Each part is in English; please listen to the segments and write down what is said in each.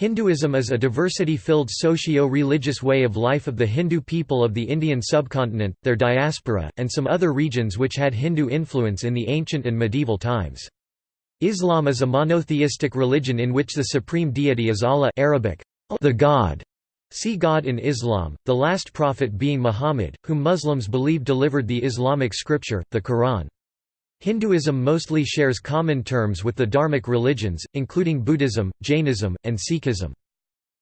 Hinduism is a diversity-filled socio-religious way of life of the Hindu people of the Indian subcontinent, their diaspora, and some other regions which had Hindu influence in the ancient and medieval times. Islam is a monotheistic religion in which the supreme deity is Allah Arabic, the God. See God in Islam, the last prophet being Muhammad, whom Muslims believe delivered the Islamic scripture, the Quran. Hinduism mostly shares common terms with the Dharmic religions, including Buddhism, Jainism, and Sikhism.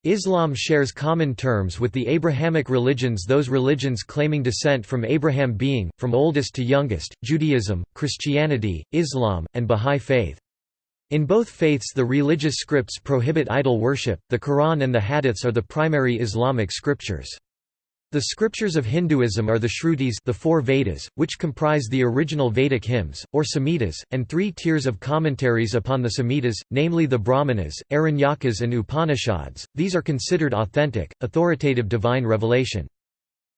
Islam shares common terms with the Abrahamic religions those religions claiming descent from Abraham being, from oldest to youngest, Judaism, Christianity, Islam, and Bahá'í Faith. In both faiths the religious scripts prohibit idol worship, the Quran and the Hadiths are the primary Islamic scriptures. The scriptures of Hinduism are the Shrutis the four Vedas, which comprise the original Vedic hymns, or Samhitas, and three tiers of commentaries upon the Samhitas, namely the Brahmanas, Aranyakas and Upanishads. These are considered authentic, authoritative divine revelation.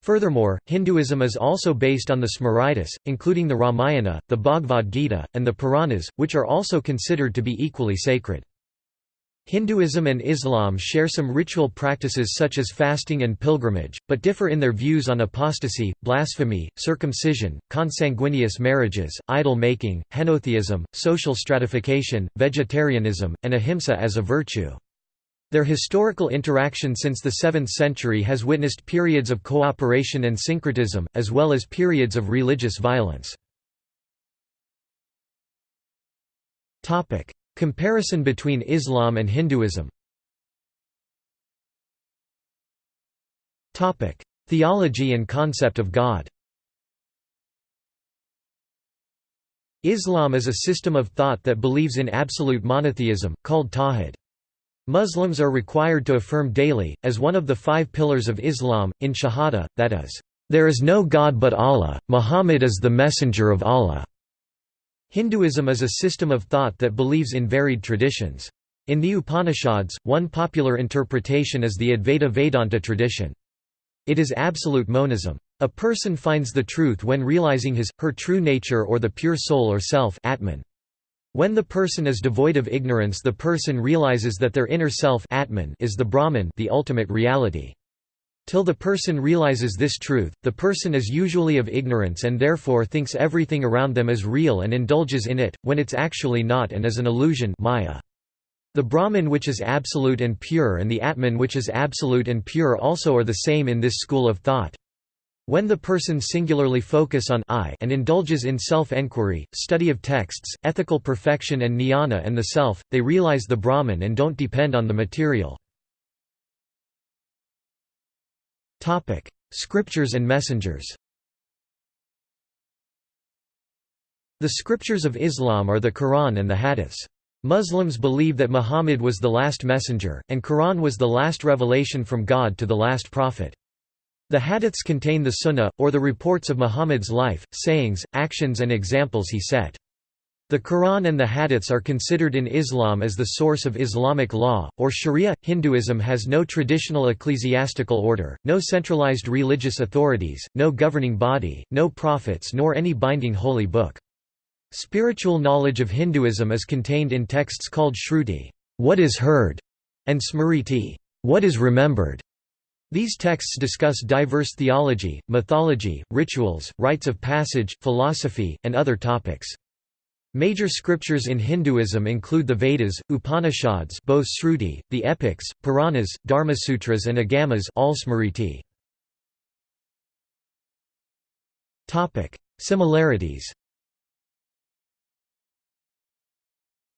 Furthermore, Hinduism is also based on the Smritis, including the Ramayana, the Bhagavad Gita, and the Puranas, which are also considered to be equally sacred. Hinduism and Islam share some ritual practices such as fasting and pilgrimage, but differ in their views on apostasy, blasphemy, circumcision, consanguineous marriages, idol-making, henotheism, social stratification, vegetarianism, and ahimsa as a virtue. Their historical interaction since the 7th century has witnessed periods of cooperation and syncretism, as well as periods of religious violence. Comparison between Islam and Hinduism Theology and concept of God Islam is a system of thought that believes in absolute monotheism, called Tawhid. Muslims are required to affirm daily, as one of the five pillars of Islam, in Shahada, that is, "...there is no God but Allah, Muhammad is the messenger of Allah." Hinduism is a system of thought that believes in varied traditions. In the Upanishads, one popular interpretation is the Advaita Vedanta tradition. It is absolute monism. A person finds the truth when realizing his, her true nature or the pure soul or self Atman. When the person is devoid of ignorance the person realizes that their inner self Atman is the Brahman the ultimate reality. Till the person realizes this truth, the person is usually of ignorance and therefore thinks everything around them is real and indulges in it, when it's actually not and is an illusion maya. The Brahman which is absolute and pure and the Atman which is absolute and pure also are the same in this school of thought. When the person singularly focus on I and indulges in self-enquiry, study of texts, ethical perfection and jnana and the self, they realize the Brahman and don't depend on the material. Topic: Scriptures and messengers. The scriptures of Islam are the Quran and the Hadiths. Muslims believe that Muhammad was the last messenger, and Quran was the last revelation from God to the last prophet. The Hadiths contain the Sunnah, or the reports of Muhammad's life, sayings, actions and examples he set. The Quran and the Hadiths are considered in Islam as the source of Islamic law, or sharia. Hinduism has no traditional ecclesiastical order, no centralized religious authorities, no governing body, no prophets nor any binding holy book. Spiritual knowledge of Hinduism is contained in texts called Shruti, what is heard, and Smriti, what is remembered. These texts discuss diverse theology, mythology, rituals, rites of passage, philosophy, and other topics. Major scriptures in Hinduism include the Vedas, Upanishads both Shruti, the epics, Puranas, Dharmasutras and Agamas all Smriti. Similarities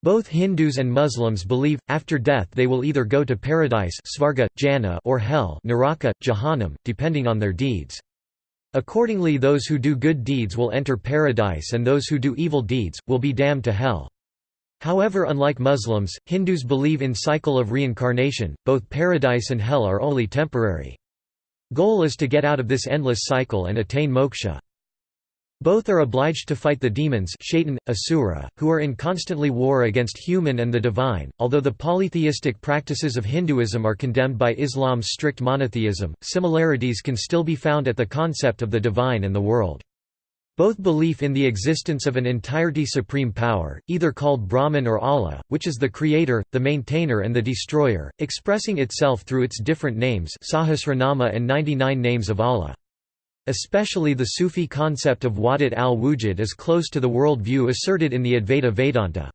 Both Hindus and Muslims believe, after death they will either go to paradise svarga, jannah, or hell naraka, jahannam, depending on their deeds. Accordingly those who do good deeds will enter paradise and those who do evil deeds, will be damned to hell. However unlike Muslims, Hindus believe in cycle of reincarnation, both paradise and hell are only temporary. Goal is to get out of this endless cycle and attain moksha. Both are obliged to fight the demons shaitan, asura, who are in constantly war against human and the divine. Although the polytheistic practices of Hinduism are condemned by Islam's strict monotheism, similarities can still be found at the concept of the divine and the world. Both belief in the existence of an entirety supreme power, either called Brahman or Allah, which is the creator, the maintainer and the destroyer, expressing itself through its different names Sahasranama and 99 names of Allah. Especially the Sufi concept of Wahdat al-Wujud is close to the world view asserted in the Advaita Vedanta.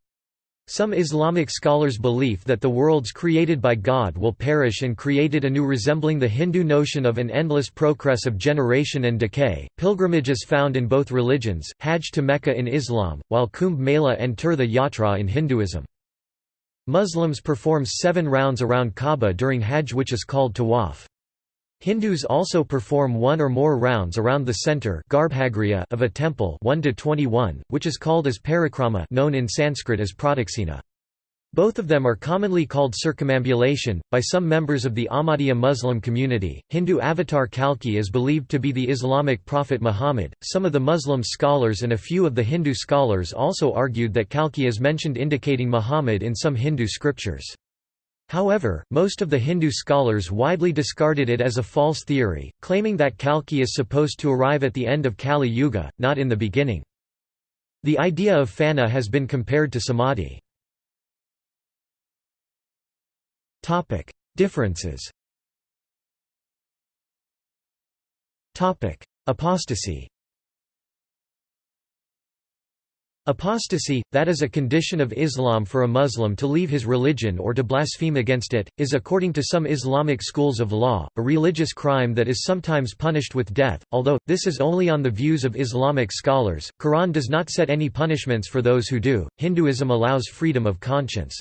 Some Islamic scholars' believe that the worlds created by God will perish and created anew resembling the Hindu notion of an endless progress of generation and decay. Pilgrimage is found in both religions, Hajj to Mecca in Islam, while Kumbh Mela and Tirtha Yatra in Hinduism. Muslims perform seven rounds around Kaaba during Hajj which is called tawaf. Hindus also perform one or more rounds around the center of a temple 1 to 21, which is called as parikrama known in Sanskrit as pradakshina. Both of them are commonly called circumambulation. By some members of the Ahmadiyya Muslim community, Hindu avatar Kalki is believed to be the Islamic prophet Muhammad. Some of the Muslim scholars and a few of the Hindu scholars also argued that Kalki is mentioned indicating Muhammad in some Hindu scriptures. However, most of the Hindu scholars widely discarded it as a false theory, claiming that Kalki is supposed to arrive at the end of Kali Yuga, not in the beginning. The idea of fana has been compared to samadhi. Differences Apostasy Apostasy, that is a condition of Islam for a Muslim to leave his religion or to blaspheme against it, is according to some Islamic schools of law, a religious crime that is sometimes punished with death, although, this is only on the views of Islamic scholars, Quran does not set any punishments for those who do, Hinduism allows freedom of conscience.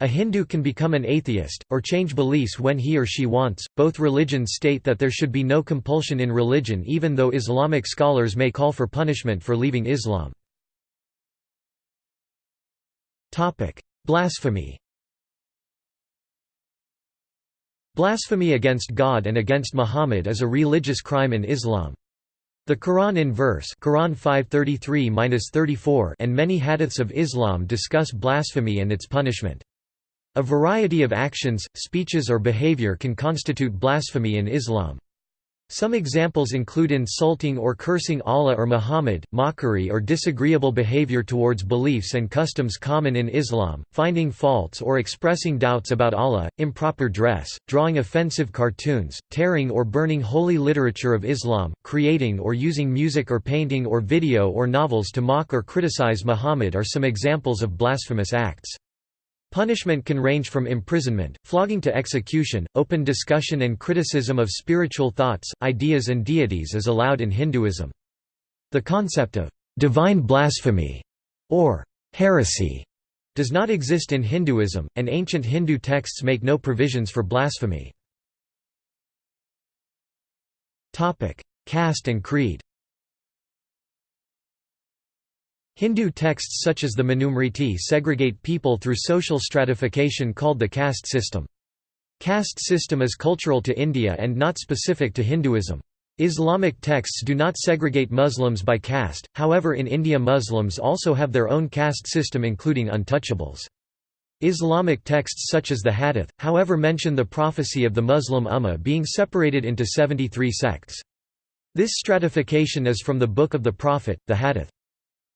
A Hindu can become an atheist, or change beliefs when he or she wants. Both religions state that there should be no compulsion in religion even though Islamic scholars may call for punishment for leaving Islam. Blasphemy Blasphemy against God and against Muhammad is a religious crime in Islam. The Quran in verse Quran 533-34 and many hadiths of Islam discuss blasphemy and its punishment. A variety of actions, speeches or behavior can constitute blasphemy in Islam. Some examples include insulting or cursing Allah or Muhammad, mockery or disagreeable behavior towards beliefs and customs common in Islam, finding faults or expressing doubts about Allah, improper dress, drawing offensive cartoons, tearing or burning holy literature of Islam, creating or using music or painting or video or novels to mock or criticize Muhammad are some examples of blasphemous acts. Punishment can range from imprisonment, flogging to execution. Open discussion and criticism of spiritual thoughts, ideas, and deities is allowed in Hinduism. The concept of divine blasphemy or heresy does not exist in Hinduism, and ancient Hindu texts make no provisions for blasphemy. Caste and creed Hindu texts such as the Manusmriti segregate people through social stratification called the caste system. Caste system is cultural to India and not specific to Hinduism. Islamic texts do not segregate Muslims by caste, however in India Muslims also have their own caste system including untouchables. Islamic texts such as the Hadith, however mention the prophecy of the Muslim Ummah being separated into 73 sects. This stratification is from the Book of the Prophet, the Hadith.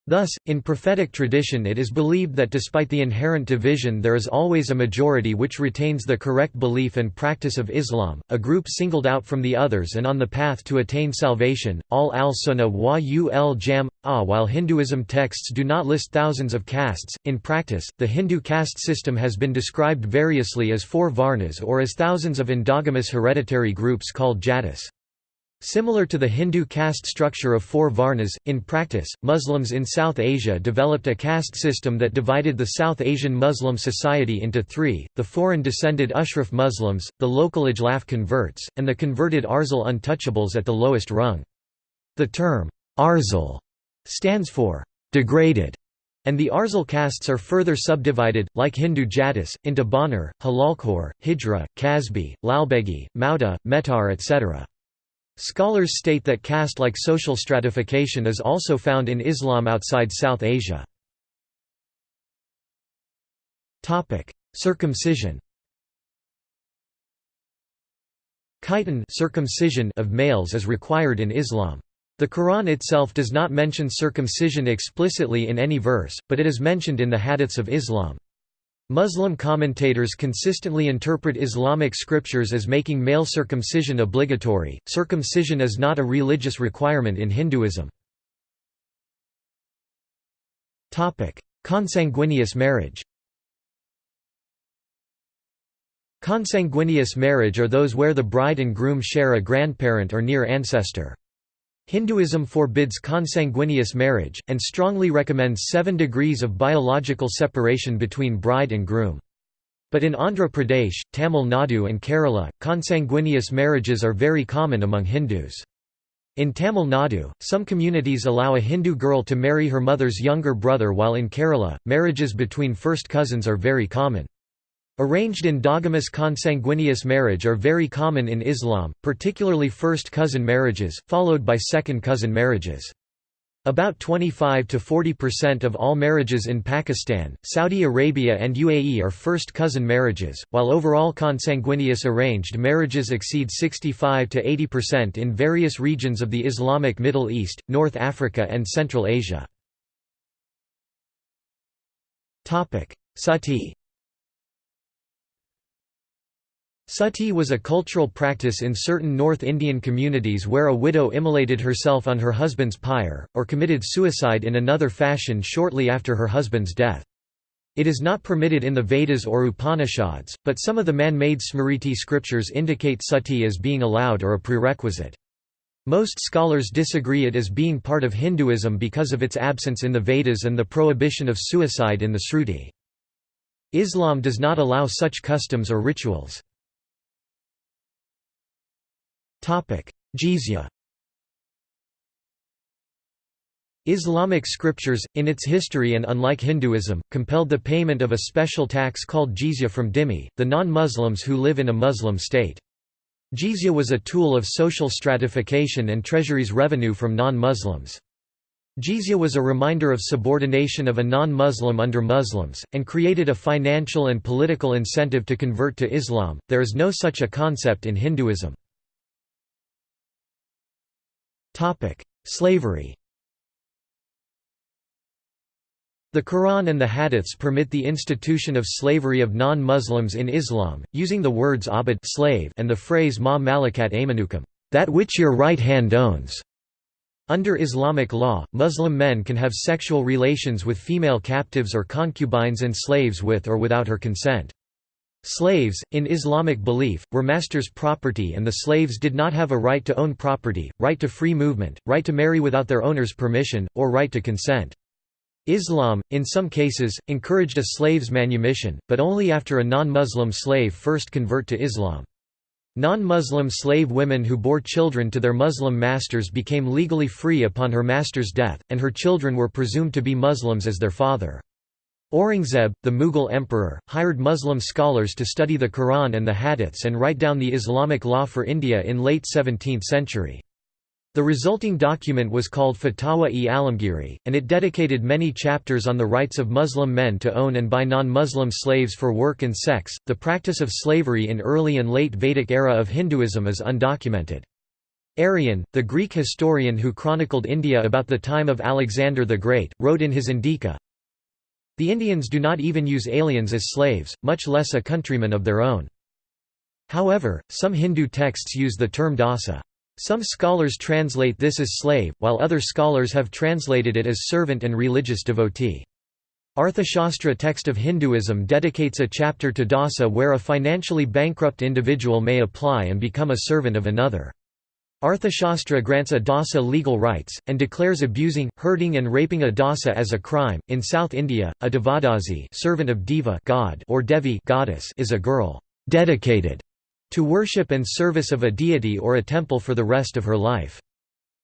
Thus, in prophetic tradition it is believed that despite the inherent division there is always a majority which retains the correct belief and practice of Islam, a group singled out from the others and on the path to attain salvation. all al-Sunnah wa ul jam ah While Hinduism texts do not list thousands of castes, in practice, the Hindu caste system has been described variously as four varnas or as thousands of endogamous hereditary groups called jatis. Similar to the Hindu caste structure of four varnas, in practice, Muslims in South Asia developed a caste system that divided the South Asian Muslim society into three, the foreign-descended Ashraf Muslims, the local Ajlaf converts, and the converted Arzal untouchables at the lowest rung. The term, Arzal, stands for degraded, and the Arzal castes are further subdivided, like Hindu Jatis, into Banar, Halalkhor, Hijra, Kasbi, Lalbegi, Mauda, Metar etc. Scholars state that caste-like social stratification is also found in Islam outside South Asia. Circumcision Khitan circumcision of males is required in Islam. The Quran itself does not mention circumcision explicitly in any verse, but it is mentioned in the hadiths of Islam. Muslim commentators consistently interpret Islamic scriptures as making male circumcision obligatory. Circumcision is not a religious requirement in Hinduism. Topic: Consanguineous marriage. Consanguineous marriage are those where the bride and groom share a grandparent or near ancestor. Hinduism forbids consanguineous marriage, and strongly recommends seven degrees of biological separation between bride and groom. But in Andhra Pradesh, Tamil Nadu and Kerala, consanguineous marriages are very common among Hindus. In Tamil Nadu, some communities allow a Hindu girl to marry her mother's younger brother while in Kerala, marriages between first cousins are very common. Arranged in endogamous consanguineous marriage are very common in Islam, particularly first cousin marriages, followed by second cousin marriages. About 25 to 40% of all marriages in Pakistan, Saudi Arabia and UAE are first cousin marriages, while overall consanguineous arranged marriages exceed 65 to 80% in various regions of the Islamic Middle East, North Africa and Central Asia. Sati Sati was a cultural practice in certain North Indian communities where a widow immolated herself on her husband's pyre, or committed suicide in another fashion shortly after her husband's death. It is not permitted in the Vedas or Upanishads, but some of the man-made Smriti scriptures indicate sati as being allowed or a prerequisite. Most scholars disagree it as being part of Hinduism because of its absence in the Vedas and the prohibition of suicide in the Sruti. Islam does not allow such customs or rituals. Jizya Islamic scriptures, in its history and unlike Hinduism, compelled the payment of a special tax called jizya from dhimmi, the non-Muslims who live in a Muslim state. Jizya was a tool of social stratification and treasury's revenue from non-Muslims. Jizya was a reminder of subordination of a non-Muslim under Muslims, and created a financial and political incentive to convert to Islam. There is no such a concept in Hinduism. Slavery The Quran and the Hadiths permit the institution of slavery of non-Muslims in Islam, using the words abd slave and the phrase ma malakat aymanukum, that which your right hand owns. Under Islamic law, Muslim men can have sexual relations with female captives or concubines and slaves with or without her consent. Slaves, in Islamic belief, were masters' property and the slaves did not have a right to own property, right to free movement, right to marry without their owner's permission, or right to consent. Islam, in some cases, encouraged a slave's manumission, but only after a non-Muslim slave first convert to Islam. Non-Muslim slave women who bore children to their Muslim masters became legally free upon her master's death, and her children were presumed to be Muslims as their father. Aurangzeb, the Mughal emperor, hired Muslim scholars to study the Quran and the Hadiths and write down the Islamic law for India in late 17th century. The resulting document was called Fatawa-e Alamgiri, and it dedicated many chapters on the rights of Muslim men to own and buy non-Muslim slaves for work and sex. The practice of slavery in early and late Vedic era of Hinduism is undocumented. Arrian, the Greek historian who chronicled India about the time of Alexander the Great, wrote in his Indika, the Indians do not even use aliens as slaves, much less a countryman of their own. However, some Hindu texts use the term dasa. Some scholars translate this as slave, while other scholars have translated it as servant and religious devotee. Arthashastra text of Hinduism dedicates a chapter to dasa where a financially bankrupt individual may apply and become a servant of another. Arthashastra grants a dasa legal rights, and declares abusing, hurting and raping a dasa as a crime. In South India, a devadasi servant of Deva god or Devi goddess is a girl dedicated to worship and service of a deity or a temple for the rest of her life.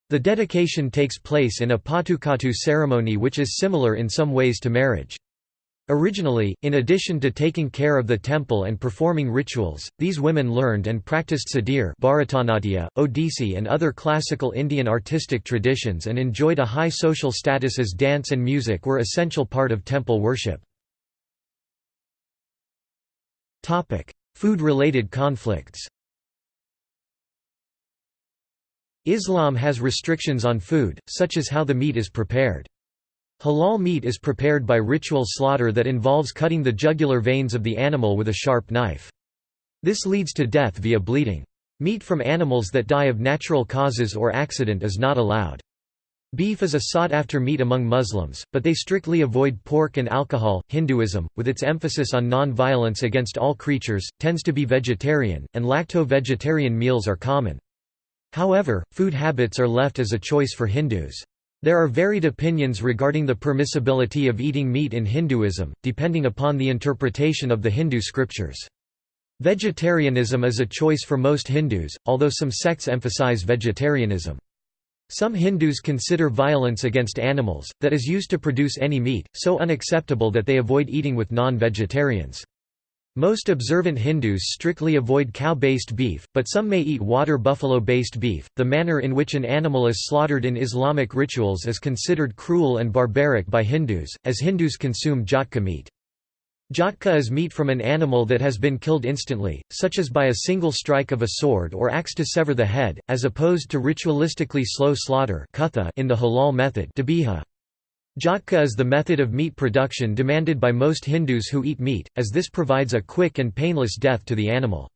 The dedication takes place in a patukatu ceremony which is similar in some ways to marriage. Originally, in addition to taking care of the temple and performing rituals, these women learned and practiced Sadir Bharatanatyam, Odissi and other classical Indian artistic traditions and enjoyed a high social status as dance and music were essential part of temple worship. Food-related conflicts Islam has restrictions on food, such as how the meat is prepared. Halal meat is prepared by ritual slaughter that involves cutting the jugular veins of the animal with a sharp knife. This leads to death via bleeding. Meat from animals that die of natural causes or accident is not allowed. Beef is a sought-after meat among Muslims, but they strictly avoid pork and alcohol. Hinduism, with its emphasis on non-violence against all creatures, tends to be vegetarian, and lacto-vegetarian meals are common. However, food habits are left as a choice for Hindus. There are varied opinions regarding the permissibility of eating meat in Hinduism, depending upon the interpretation of the Hindu scriptures. Vegetarianism is a choice for most Hindus, although some sects emphasize vegetarianism. Some Hindus consider violence against animals, that is used to produce any meat, so unacceptable that they avoid eating with non-vegetarians. Most observant Hindus strictly avoid cow-based beef, but some may eat water buffalo-based beef. The manner in which an animal is slaughtered in Islamic rituals is considered cruel and barbaric by Hindus, as Hindus consume jhatka meat. Jhatka is meat from an animal that has been killed instantly, such as by a single strike of a sword or axe to sever the head, as opposed to ritualistically slow slaughter in the halal method Jhatka is the method of meat production demanded by most Hindus who eat meat, as this provides a quick and painless death to the animal.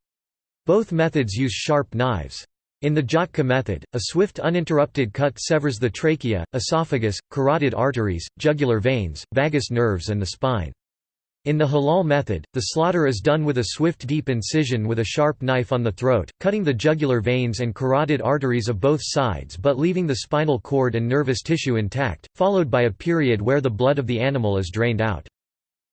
Both methods use sharp knives. In the Jhatka method, a swift uninterrupted cut severs the trachea, esophagus, carotid arteries, jugular veins, vagus nerves and the spine. In the halal method, the slaughter is done with a swift deep incision with a sharp knife on the throat, cutting the jugular veins and carotid arteries of both sides but leaving the spinal cord and nervous tissue intact, followed by a period where the blood of the animal is drained out.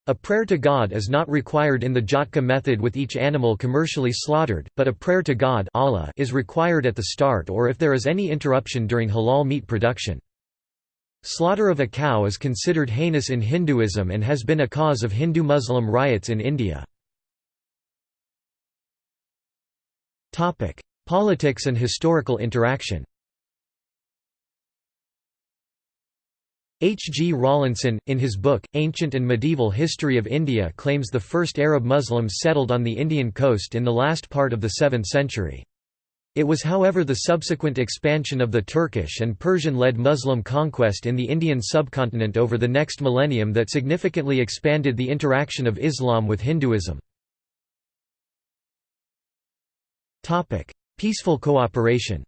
A prayer to God is not required in the Jhatka method with each animal commercially slaughtered, but a prayer to God Allah is required at the start or if there is any interruption during halal meat production. Slaughter of a cow is considered heinous in Hinduism and has been a cause of Hindu-Muslim riots in India. Politics and historical interaction H. G. Rawlinson, in his book, Ancient and Medieval History of India claims the first Arab Muslims settled on the Indian coast in the last part of the 7th century. It was however the subsequent expansion of the Turkish and Persian-led Muslim conquest in the Indian subcontinent over the next millennium that significantly expanded the interaction of Islam with Hinduism. Peaceful cooperation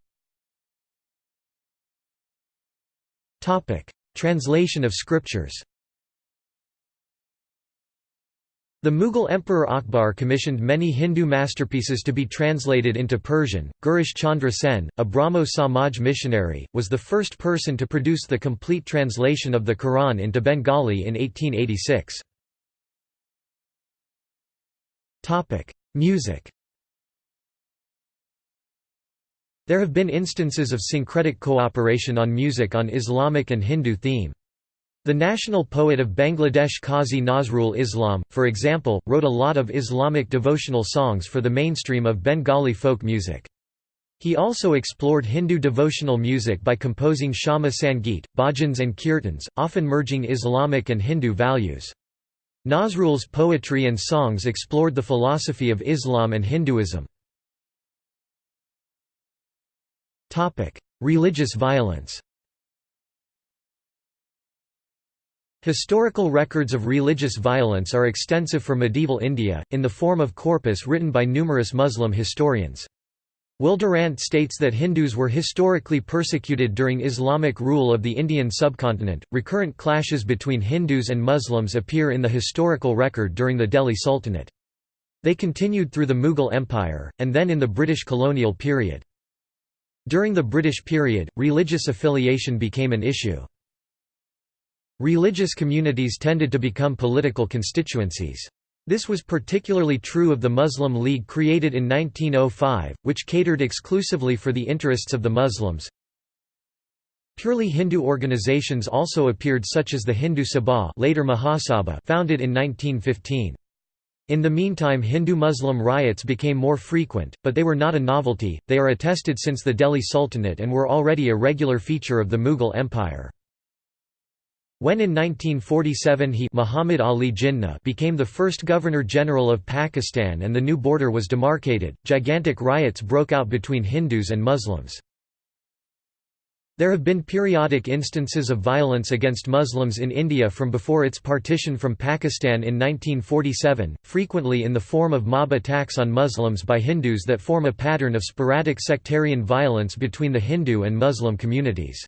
Translation of scriptures the Mughal Emperor Akbar commissioned many Hindu masterpieces to be translated into Persian. Girish Chandra Sen, a Brahmo Samaj missionary, was the first person to produce the complete translation of the Quran into Bengali in 1886. Topic: Music. There have been instances of syncretic cooperation on music on Islamic and Hindu theme. The national poet of Bangladesh Qazi Nazrul Islam, for example, wrote a lot of Islamic devotional songs for the mainstream of Bengali folk music. He also explored Hindu devotional music by composing Shyama Sangeet, bhajans and kirtans, often merging Islamic and Hindu values. Nazrul's poetry and songs explored the philosophy of Islam and Hinduism. Religious violence Historical records of religious violence are extensive for medieval India, in the form of corpus written by numerous Muslim historians. Will Durant states that Hindus were historically persecuted during Islamic rule of the Indian subcontinent. Recurrent clashes between Hindus and Muslims appear in the historical record during the Delhi Sultanate. They continued through the Mughal Empire, and then in the British colonial period. During the British period, religious affiliation became an issue. Religious communities tended to become political constituencies. This was particularly true of the Muslim League created in 1905, which catered exclusively for the interests of the Muslims. Purely Hindu organizations also appeared such as the Hindu Sabha later Mahasabha founded in 1915. In the meantime Hindu-Muslim riots became more frequent, but they were not a novelty, they are attested since the Delhi Sultanate and were already a regular feature of the Mughal Empire. When in 1947 he Muhammad Ali Jinnah became the first Governor-General of Pakistan and the new border was demarcated, gigantic riots broke out between Hindus and Muslims. There have been periodic instances of violence against Muslims in India from before its partition from Pakistan in 1947, frequently in the form of mob attacks on Muslims by Hindus that form a pattern of sporadic sectarian violence between the Hindu and Muslim communities.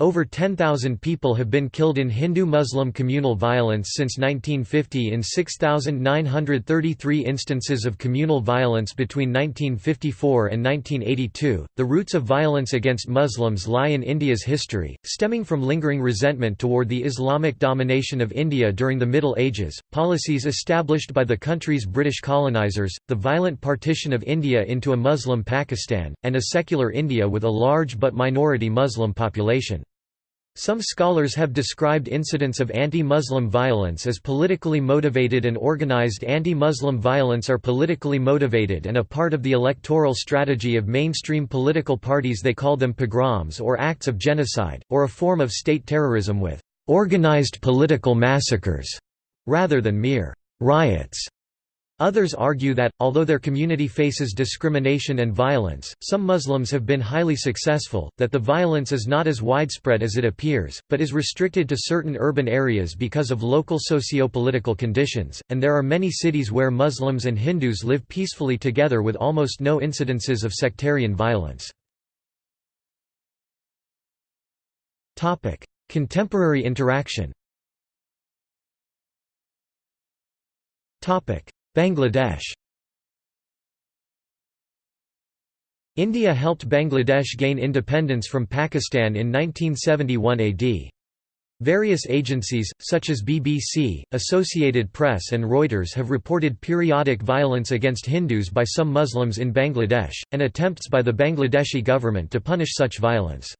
Over 10,000 people have been killed in Hindu-Muslim communal violence since 1950 in 6,933 instances of communal violence between 1954 and 1982. The roots of violence against Muslims lie in India's history, stemming from lingering resentment toward the Islamic domination of India during the Middle Ages, policies established by the country's British colonizers, the violent partition of India into a Muslim Pakistan, and a secular India with a large but minority Muslim population. Some scholars have described incidents of anti-Muslim violence as politically motivated and organized anti-Muslim violence are politically motivated and a part of the electoral strategy of mainstream political parties they call them pogroms or acts of genocide, or a form of state terrorism with «organized political massacres» rather than mere «riots». Others argue that, although their community faces discrimination and violence, some Muslims have been highly successful, that the violence is not as widespread as it appears, but is restricted to certain urban areas because of local socio-political conditions, and there are many cities where Muslims and Hindus live peacefully together with almost no incidences of sectarian violence. Contemporary interaction Bangladesh India helped Bangladesh gain independence from Pakistan in 1971 AD. Various agencies, such as BBC, Associated Press and Reuters have reported periodic violence against Hindus by some Muslims in Bangladesh, and attempts by the Bangladeshi government to punish such violence.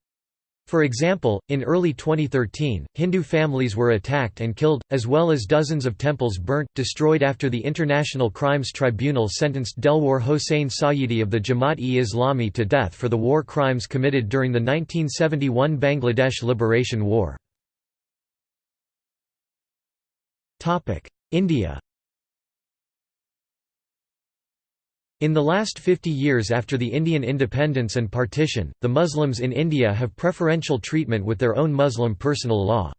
For example, in early 2013, Hindu families were attacked and killed, as well as dozens of temples burnt, destroyed after the International Crimes Tribunal sentenced Delwar Hossain Sayeedi of the Jamaat-e-Islami to death for the war crimes committed during the 1971 Bangladesh Liberation War. India In the last 50 years after the Indian independence and partition, the Muslims in India have preferential treatment with their own Muslim personal law.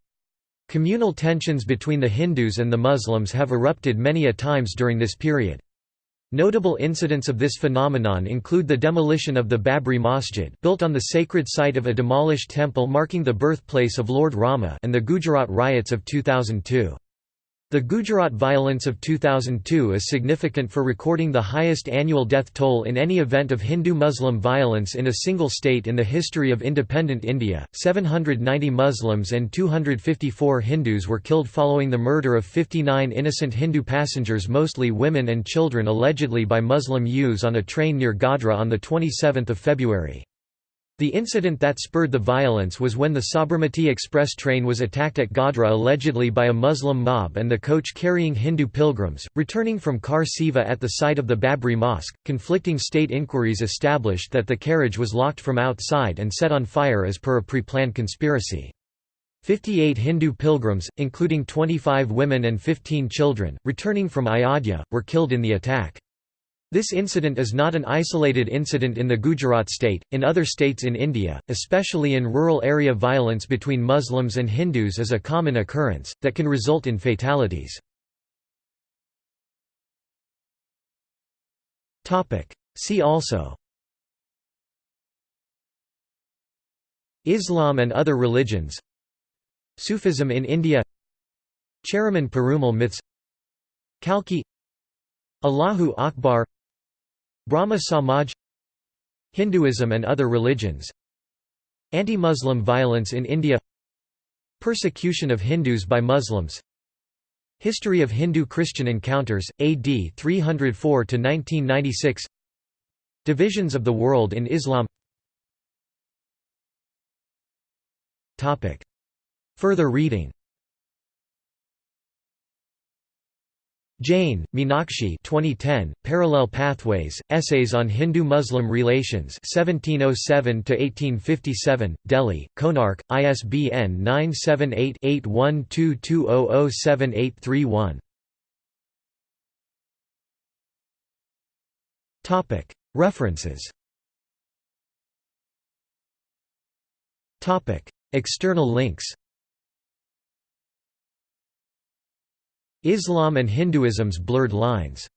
Communal tensions between the Hindus and the Muslims have erupted many a times during this period. Notable incidents of this phenomenon include the demolition of the Babri Masjid built on the sacred site of a demolished temple marking the birthplace of Lord Rama and the Gujarat riots of 2002. The Gujarat violence of 2002 is significant for recording the highest annual death toll in any event of Hindu-Muslim violence in a single state in the history of independent India. 790 Muslims and 254 Hindus were killed following the murder of 59 innocent Hindu passengers mostly women and children allegedly by Muslim youths on a train near Godhra on 27 February. The incident that spurred the violence was when the Sabarmati Express train was attacked at Godhra allegedly by a Muslim mob and the coach carrying Hindu pilgrims, returning from Kar Seva at the site of the Babri Mosque. Conflicting state inquiries established that the carriage was locked from outside and set on fire as per a pre-planned conspiracy. 58 Hindu pilgrims, including 25 women and 15 children, returning from Ayodhya, were killed in the attack. This incident is not an isolated incident in the Gujarat state, in other states in India, especially in rural area violence between Muslims and Hindus is a common occurrence, that can result in fatalities. See also. Islam and other religions. Sufism in India. Cheraman Perumal myths. Kalki Allahu Akbar Brahmo Samaj Hinduism and other religions Anti-Muslim violence in India Persecution of Hindus by Muslims History of Hindu-Christian encounters, AD 304–1996 Divisions of the world in Islam. Further reading Jain, Meenakshi 2010, Parallel Pathways, Essays on Hindu-Muslim Relations 1707–1857, Delhi, Konark, ISBN 978-8122007831. References. External links Islam and Hinduism's blurred lines